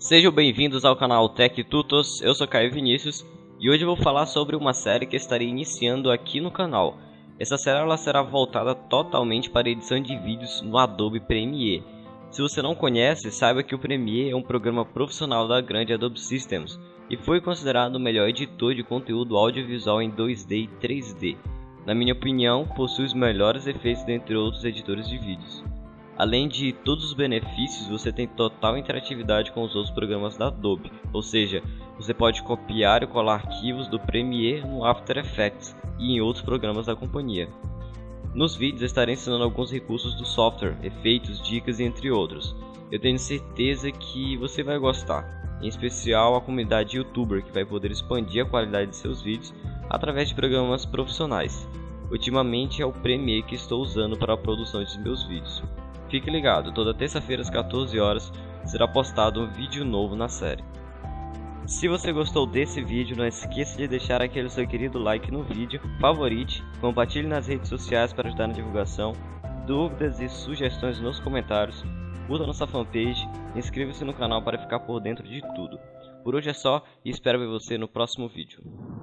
Sejam bem-vindos ao canal Tech Tutos, eu sou Caio Vinícius e hoje vou falar sobre uma série que estarei iniciando aqui no canal. Essa série ela será voltada totalmente para edição de vídeos no Adobe Premiere. Se você não conhece, saiba que o Premiere é um programa profissional da grande Adobe Systems e foi considerado o melhor editor de conteúdo audiovisual em 2D e 3D. Na minha opinião, possui os melhores efeitos dentre outros editores de vídeos. Além de todos os benefícios, você tem total interatividade com os outros programas da Adobe, ou seja, você pode copiar e colar arquivos do Premiere no After Effects e em outros programas da companhia. Nos vídeos estarei ensinando alguns recursos do software, efeitos, dicas e entre outros. Eu tenho certeza que você vai gostar, em especial a comunidade youtuber que vai poder expandir a qualidade de seus vídeos através de programas profissionais. Ultimamente é o Premiere que estou usando para a produção de meus vídeos. Fique ligado, toda terça-feira às 14 horas será postado um vídeo novo na série. Se você gostou desse vídeo, não esqueça de deixar aquele seu querido like no vídeo, favorite, compartilhe nas redes sociais para ajudar na divulgação, dúvidas e sugestões nos comentários, curta nossa fanpage e inscreva-se no canal para ficar por dentro de tudo. Por hoje é só e espero ver você no próximo vídeo.